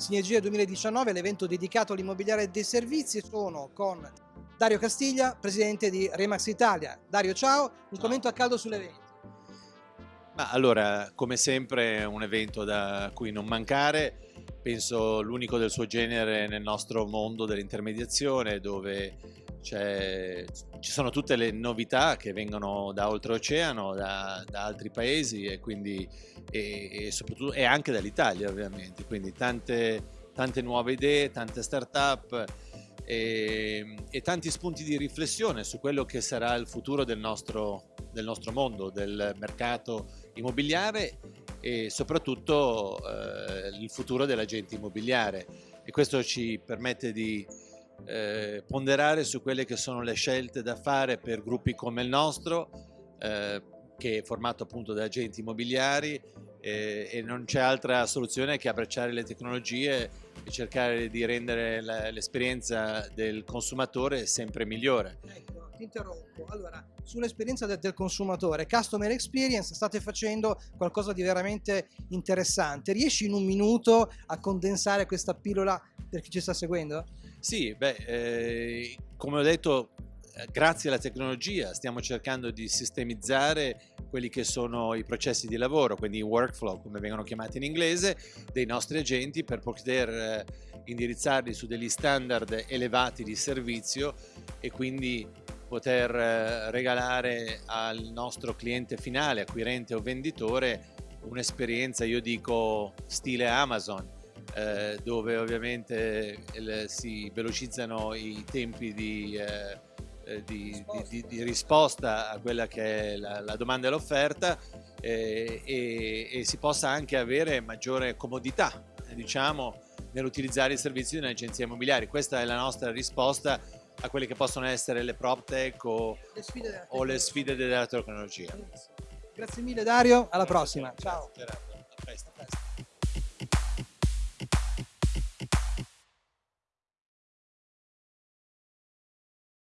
Sinergia 2019, l'evento dedicato all'immobiliare e dei servizi. Sono con Dario Castiglia, presidente di Remax Italia. Dario, ciao, un commento a caldo sull'evento. Ma allora, come sempre, un evento da cui non mancare. Penso l'unico del suo genere nel nostro mondo dell'intermediazione, dove c'è- ci sono tutte le novità che vengono da oltreoceano, da, da altri paesi e quindi e, e soprattutto e anche dall'Italia, ovviamente. Quindi tante, tante nuove idee, tante start-up e, e tanti spunti di riflessione su quello che sarà il futuro del nostro, del nostro mondo, del mercato immobiliare e soprattutto eh, il futuro dell'agente immobiliare e questo ci permette di eh, ponderare su quelle che sono le scelte da fare per gruppi come il nostro eh, che è formato appunto da agenti immobiliari eh, e non c'è altra soluzione che abbracciare le tecnologie e cercare di rendere l'esperienza del consumatore sempre migliore. Ecco, ti interrompo. Allora, sull'esperienza del, del consumatore, customer experience, state facendo qualcosa di veramente interessante. Riesci in un minuto a condensare questa pillola per chi ci sta seguendo? Sì, beh, eh, come ho detto, grazie alla tecnologia stiamo cercando di sistemizzare quelli che sono i processi di lavoro, quindi i workflow, come vengono chiamati in inglese, dei nostri agenti per poter eh, indirizzarli su degli standard elevati di servizio e quindi poter eh, regalare al nostro cliente finale, acquirente o venditore, un'esperienza, io dico, stile Amazon, eh, dove ovviamente il- si velocizzano i tempi di, eh, eh, di- di- di- risposta a quella che è la, la domanda e l'offerta eh, e, e si possa anche avere maggiore comodità, eh, diciamo, nell'utilizzare i servizi di un'agenzia immobiliare. Questa è la nostra risposta a quelle che possono essere le prop tech o, Le sfide della o le tecnologia. sfide della tecnologia. Grazie mille Dario, alla prossima. Ciao.